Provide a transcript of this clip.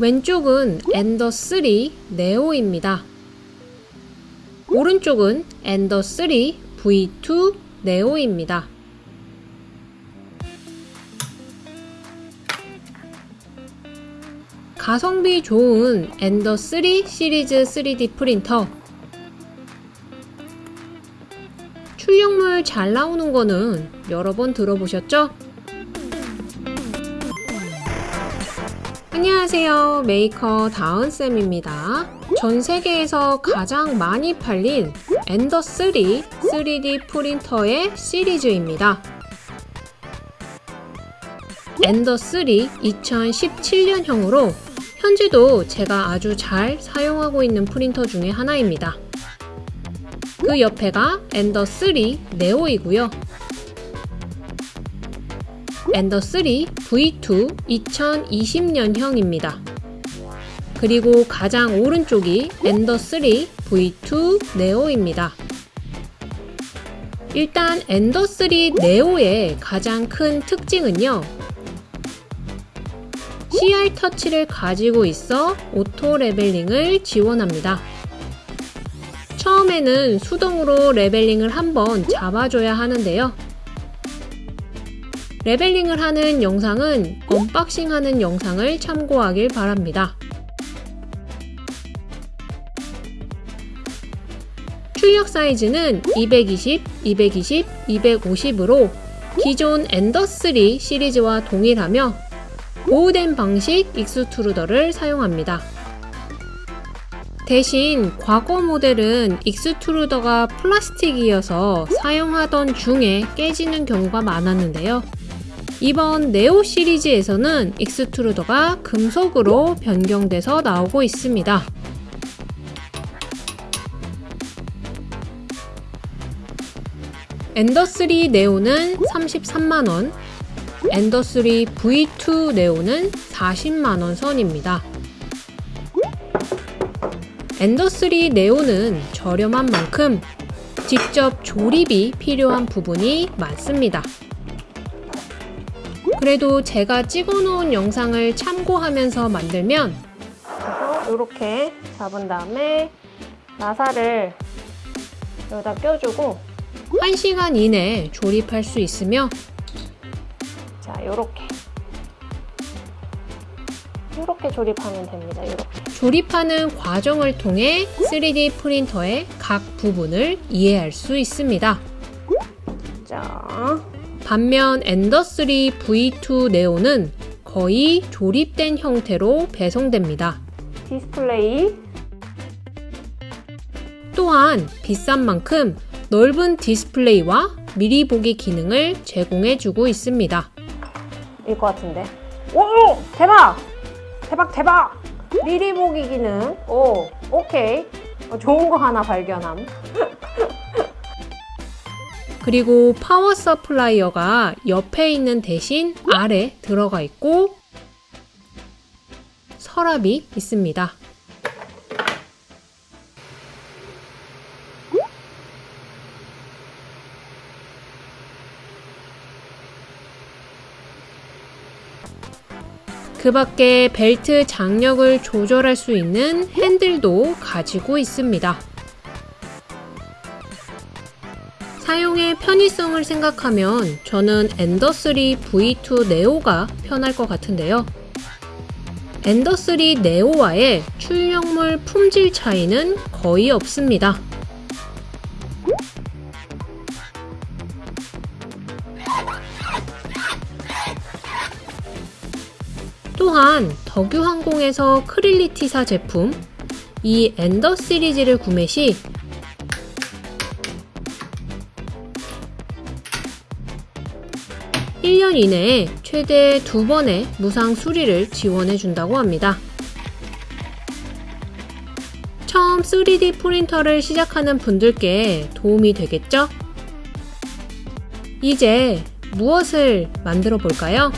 왼쪽은 Ender 3 Neo입니다. 오른쪽은 Ender 3 V2 Neo입니다. 가성비 좋은 Ender 3 시리즈 3D 프린터 출력물 잘 나오는 거는 여러 번 들어보셨죠? 안녕하세요. 메이커 다은쌤입니다. 전 세계에서 가장 많이 팔린 Ender 3 3D 프린터의 시리즈입니다. Ender 3 2017년형으로 현재도 제가 아주 잘 사용하고 있는 프린터 중에 하나입니다. 그 옆에가 Ender 3 Neo이고요. Ender 3 V2 2020년형입니다. 그리고 가장 오른쪽이 Ender 3 V2 Neo입니다. 일단 Ender 3 Neo의 가장 큰 특징은요. CR 터치를 가지고 있어 auto leveling을 지원합니다. 처음에는 수동으로 leveling을 한번 잡아줘야 하는데요. leveling을 하는 영상은 unboxing 하는 영상을 참고하길 바랍니다. 출력 사이즈는 220, 220, 250으로 기존 Ender3 시리즈와 동일하며 Bowden 방식 extruder를 사용합니다. 대신 과거 모델은 extruder가 플라스틱이어서 사용하던 중에 깨지는 경우가 많았는데요. 이번 Neo 시리즈에서는 extruder가 금속으로 변경돼서 나오고 있습니다. Ender3 Neo는 33만원, 엔더3 V2 네오는 40만원 선입니다. Ender3 Neo는 저렴한 만큼 직접 조립이 필요한 부분이 많습니다. 그래도 제가 찍어놓은 영상을 참고하면서 만들면 이렇게 잡은 다음에 나사를 여기다 껴주고 1시간 이내에 조립할 수 있으며 자 이렇게 이렇게 조립하면 됩니다. 이렇게 조립하는 과정을 통해 3D 프린터의 각 부분을 이해할 수 있습니다. 자, 반면 엔더3 V2 네오는 거의 조립된 형태로 배송됩니다. 디스플레이 또한 비싼 만큼 넓은 디스플레이와 미리 보기 기능을 제공해주고 있습니다. 일 것 같은데. 오! 대박! 대박 대박! 미리 보기 기능. 오, 오케이. 어, 좋은 거 하나 발견함. 그리고 power supplier가 옆에 있는 대신 아래 들어가 있고 서랍이 있습니다. 그 밖에 벨트 장력을 조절할 수 있는 핸들도 가지고 있습니다. 사용의 편의성을 생각하면 저는 엔더3 V2 네오가 편할 것 같은데요. 엔더3 네오와의 출력물 품질 차이는 거의 없습니다. 또한 덕유항공에서 크릴리티사 제품 이 엔더 시리즈를 구매 시 (1년) 이내에 최대 두 번의 무상 수리를 지원해 준다고 합니다. 처음 3D 프린터를 시작하는 분들께 도움이 되겠죠? 이제 무엇을 만들어 볼까요?